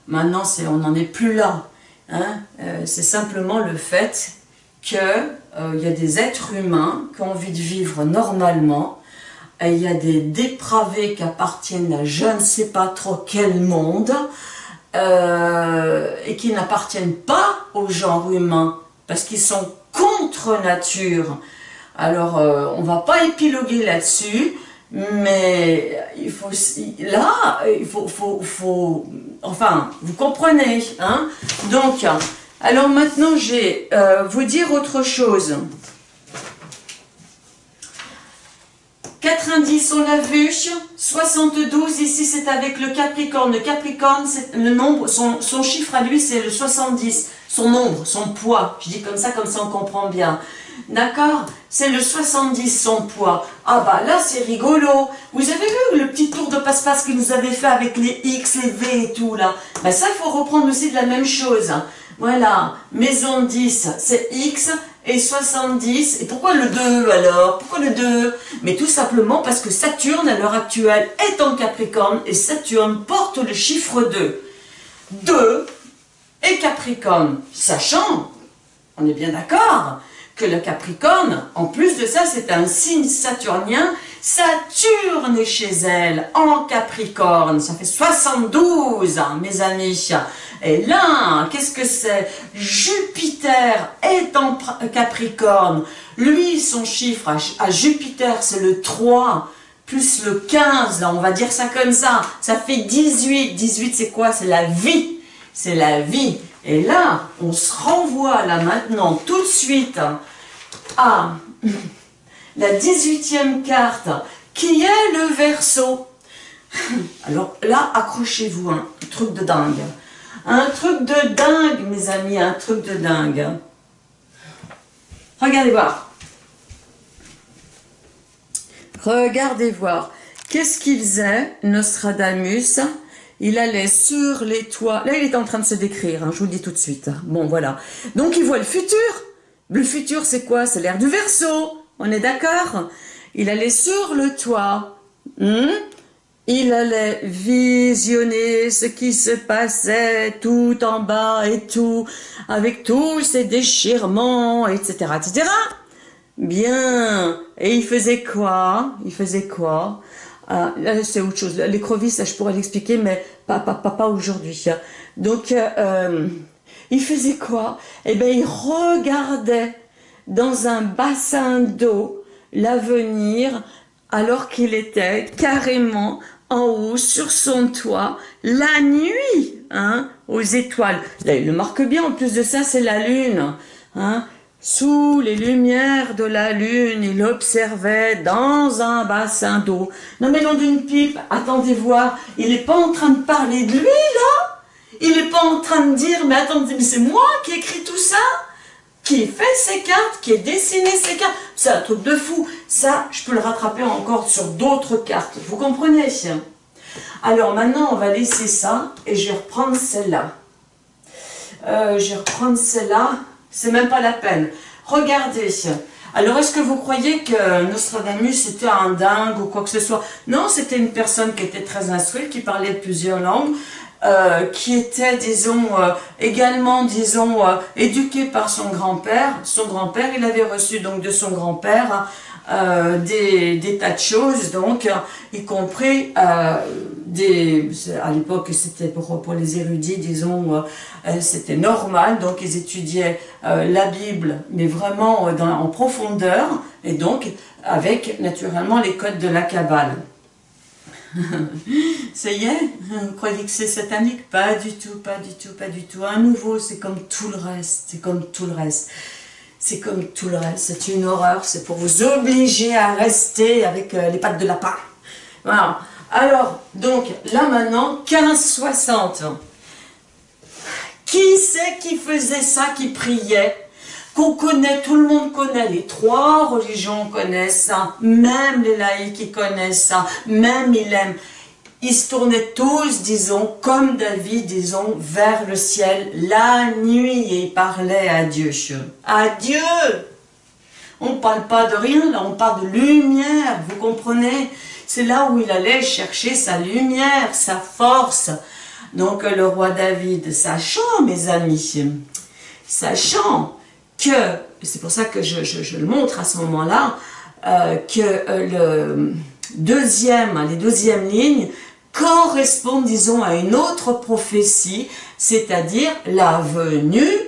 Maintenant, on n'en est plus là. Hein. Euh, c'est simplement le fait qu'il euh, y a des êtres humains qui ont envie de vivre normalement, il y a des dépravés qui appartiennent à je ne sais pas trop quel monde, euh, et qui n'appartiennent pas au genre humain, parce qu'ils sont contre nature. Alors, on ne va pas épiloguer là-dessus, mais il faut, là, il faut, enfin, vous comprenez, hein Donc, alors maintenant, je vais euh, vous dire autre chose. 90, on l'a vu, 72, ici c'est avec le Capricorne. Le Capricorne, le nombre, son, son chiffre à lui, c'est le 70. Son nombre, son poids, je dis comme ça, comme ça on comprend bien. D'accord? C'est le 70 son poids. Ah bah là c'est rigolo. Vous avez vu le petit tour de passe-passe que nous avait fait avec les X, les V et tout là? Bah ça il faut reprendre aussi de la même chose. Voilà, maison 10 c'est X et 70. Et pourquoi le 2 alors? Pourquoi le 2 Mais tout simplement parce que Saturne à l'heure actuelle est en Capricorne et Saturne porte le chiffre 2. 2 et Capricorne, sachant, on est bien d'accord, que le Capricorne, en plus de ça, c'est un signe saturnien. Saturne est chez elle, en Capricorne. Ça fait 72, hein, mes amis. Et là, qu'est-ce que c'est? Jupiter est en Capricorne. Lui, son chiffre à, Jupiter, c'est le 3 plus le 15, là, on va dire ça comme ça. Ça fait 18. 18, c'est quoi? C'est la vie. C'est la vie. Et là, on se renvoie là maintenant tout de suite à la 18e carte qui est le verso. Alors là, accrochez-vous, un truc de dingue. Un truc de dingue, mes amis, un truc de dingue. Regardez voir. Regardez voir. Qu'est-ce qu'il faisait, Nostradamus? Il allait sur les toits. Là, il est en train de se décrire, hein, je vous le dis tout de suite. Bon, voilà. Donc, il voit le futur. Le futur, c'est quoi? C'est l'air du verso. On est d'accord? Il allait sur le toit. Hmm? il allait visionner ce qui se passait tout en bas et tout, avec tous ces déchirements, etc., etc. Bien. Et il faisait quoi? Il faisait quoi? Ah, c'est autre chose. L'écrevisse, je pourrais l'expliquer, mais pas, pas, pas, aujourd'hui. Donc, euh, euh, il faisait quoi? Eh bien, il regardait dans un bassin d'eau l'avenir alors qu'il était carrément en haut sur son toit la nuit, hein, aux étoiles. Là, il le marque bien, en plus de ça, c'est la lune. Hein. Sous les lumières de la lune, il observait dans un bassin d'eau. Non mais nom d'une pipe, attendez voir, il n'est pas en train de parler de lui, là Il n'est pas en train de dire, mais attendez, mais c'est moi qui écris tout ça qui fait ces cartes, qui ai dessiné ces cartes. C'est un truc de fou. Ça, je peux le rattraper encore sur d'autres cartes. Vous comprenez Alors maintenant, on va laisser ça et je vais reprendre celle-là. Euh, je vais reprendre celle-là. C'est même pas la peine. Regardez. Alors, est-ce que vous croyez que Nostradamus était un dingue ou quoi que ce soit? Non, c'était une personne qui était très instruite, qui parlait plusieurs langues. Euh, qui était, disons, euh, également, disons, euh, éduqué par son grand-père. Son grand-père, il avait reçu donc de son grand-père des, des, tas de choses, donc, y compris À l'époque, c'était pour, les érudits, disons, c'était normal, donc ils étudiaient la Bible, mais vraiment en profondeur, et donc avec, naturellement, les codes de la Kabbale. Ça y est Vous croyez que c'est satanique? Pas du tout, pas du tout, pas du tout. Un nouveau, c'est comme tout le reste, c'est comme tout le reste. C'est comme tout le reste, c'est une horreur, c'est pour vous obliger à rester avec euh, les pattes de lapin. Voilà. Alors, donc, là maintenant, 1560. Qui c'est qui faisait ça, qui priait? Qu'on connaît, tout le monde connaît, les trois religions connaissent ça, même les laïcs ils connaissent ça, même ils l'aiment. Ils se tournaient tous, disons, comme David, disons, vers le ciel. La nuit et ils parlaient à Dieu. À Dieu On ne parle pas de rien, là, on parle de lumière, vous comprenez? C'est là où il allait chercher sa lumière, sa force. Donc le roi David, sachant, mes amis, sachant que, c'est pour ça que je, le montre à ce moment-là, euh, que euh, le deuxième, les deuxièmes lignes correspondent, disons, à une autre prophétie, c'est-à-dire la venue,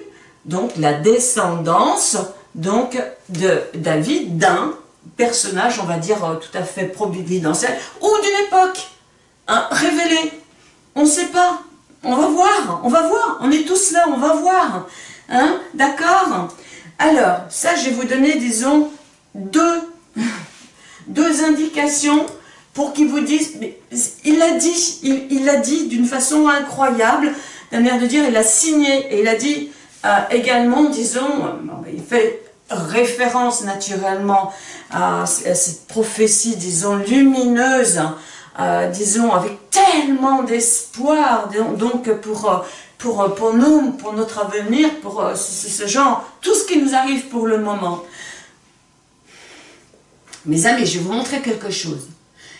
donc la descendance, donc de David, d'un personnage, on va dire, euh, tout à fait providentiel, ou d'une époque, hein, révélé. On ne sait pas. On va voir, on va voir. On est tous là, on va voir. Hein D'accord? Alors, ça, je vais vous donner, disons, deux, deux indications pour qu'ils vous disent, il l'a dit, il l'a dit d'une façon incroyable, d'un air de dire, il a signé, et il a dit euh, également, disons, euh, il fait référence naturellement à, cette prophétie, disons, lumineuse, euh, disons, avec tellement d'espoir, donc pour pour, pour nous, pour notre avenir, pour euh, ce, genre, tout ce qui nous arrive pour le moment. Mes amis, je vais vous montrer quelque chose.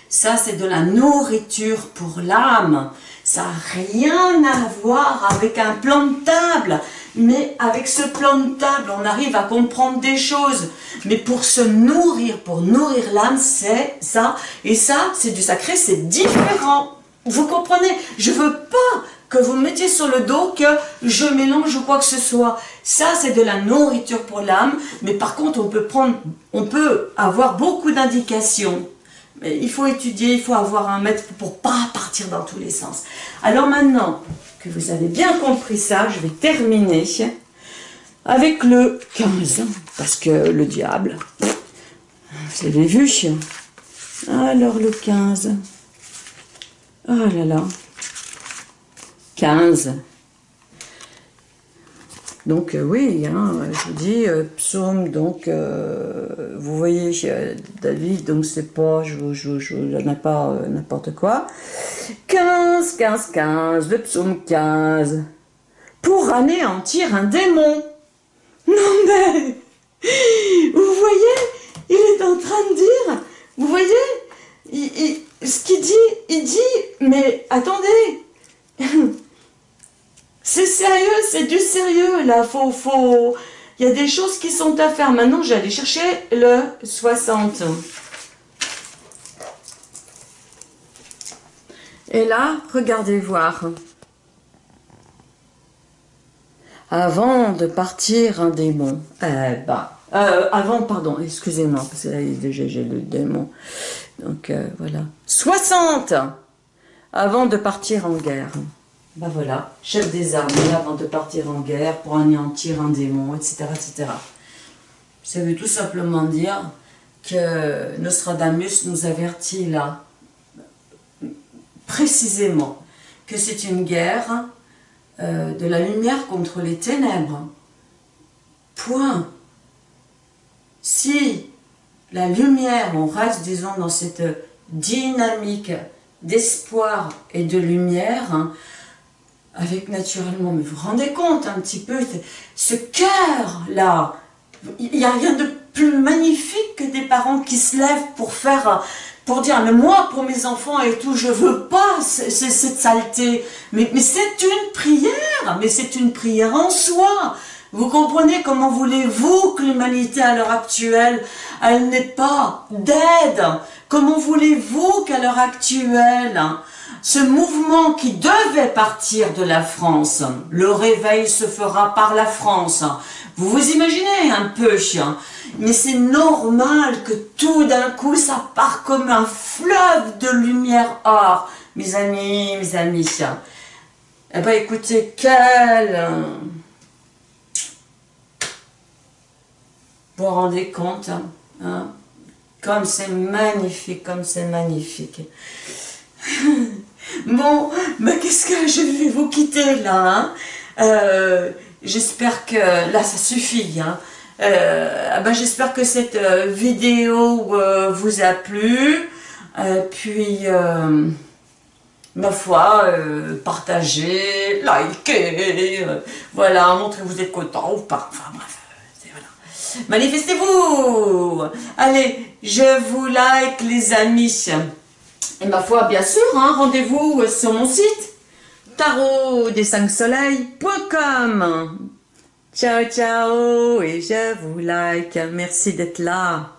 Ça, c'est de la nourriture pour l'âme. Ça n'a rien à voir avec un plan de table. Mais avec ce plan de table, on arrive à comprendre des choses. Mais pour se nourrir, pour nourrir l'âme, c'est ça. Et ça, c'est du sacré, c'est différent. Vous comprenez? Je veux pas que vous mettiez sur le dos que je mélange quoi que ce soit. Ça, c'est de la nourriture pour l'âme, mais par contre, on peut, prendre, on peut avoir beaucoup d'indications. Mais il faut étudier, il faut avoir un maître pour pas partir dans tous les sens. Alors maintenant vous avez bien compris ça, je vais terminer avec le 15, parce que le diable, vous avez vu Alors le 15, oh là là, 15. Donc euh, oui, hein, je vous dis, euh, psaume, donc, euh, vous voyez, David, donc c'est pas, je, je, je, n'ai pas n'importe quoi. 15, 15, 15, le psaume 15. Pour anéantir un démon. Non mais, vous voyez, il est en train de dire, vous voyez, ce qu'il dit, il dit, mais attendez, c'est sérieux, c'est du sérieux, là. Faut, faut... Il y a des choses qui sont à faire. Maintenant, j'allais chercher le 60. Et là, regardez voir. Avant de partir un démon, eh ben, Euh, avant, pardon, excusez-moi, parce que là, j'ai le démon. Donc, euh, voilà. 60 Avant de partir en guerre. Ben voilà, chef des armées avant de partir en guerre pour anéantir un démon, etc., etc. Ça veut tout simplement dire que Nostradamus nous avertit là, précisément, que c'est une guerre euh, de la lumière contre les ténèbres. Point. Si la lumière, on reste, disons, dans cette dynamique d'espoir et de lumière, hein, avec naturellement, mais vous vous rendez compte un petit peu, ce cœur-là, il n'y a rien de plus magnifique que des parents qui se lèvent pour faire, pour dire, mais moi, pour mes enfants et tout, je veux pas cette saleté. Mais, c'est une prière, mais c'est une prière en soi. Vous comprenez comment voulez-vous que l'humanité à l'heure actuelle, elle n'ait pas d'aide? Comment voulez-vous qu'à l'heure actuelle, ce mouvement qui devait partir de la France, le réveil se fera par la France? Vous vous imaginez un peu, chien mais c'est normal que tout d'un coup ça part comme un fleuve de lumière or. Mes amis, mes amis, eh ben écoutez, quel... Vous vous rendez compte hein? Comme c'est magnifique, comme c'est magnifique. bon, mais qu'est-ce que je vais vous quitter là hein? euh, J'espère que là ça suffit. Hein? Euh, ah ben, J'espère que cette euh, vidéo vous a plu. puis, ma foi, partagez, likez, voilà, montrez que vous êtes content ou pas. Enfin bref. Manifestez-vous Allez, je vous like les amis. Et ma foi, bien sûr, hein, rendez-vous sur mon site tarot des 5 soleils.com. Ciao, ciao, et je vous like. Merci d'être là.